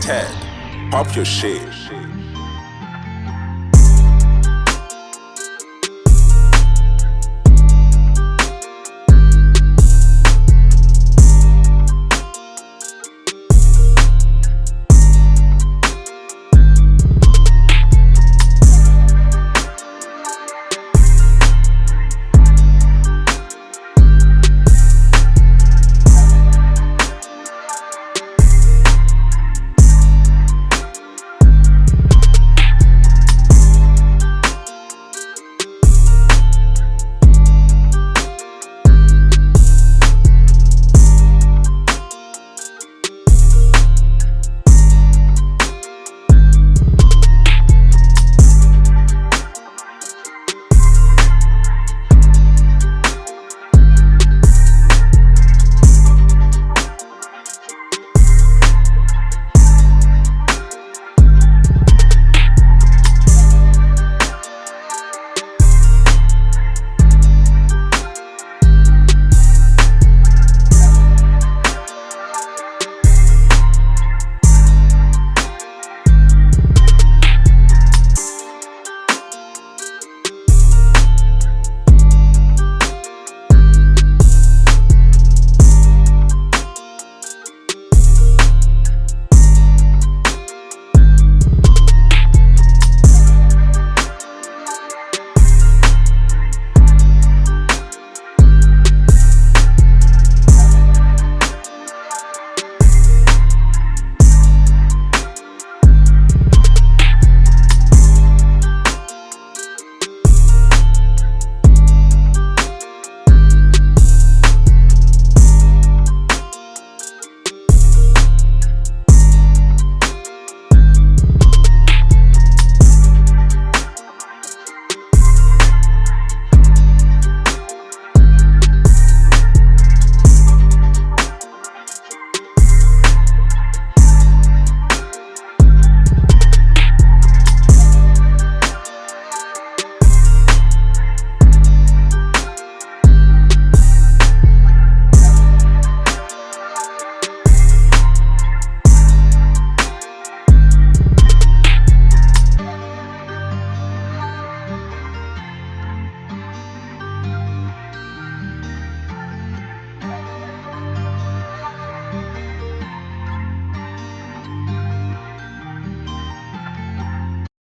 Ted, pop your shit.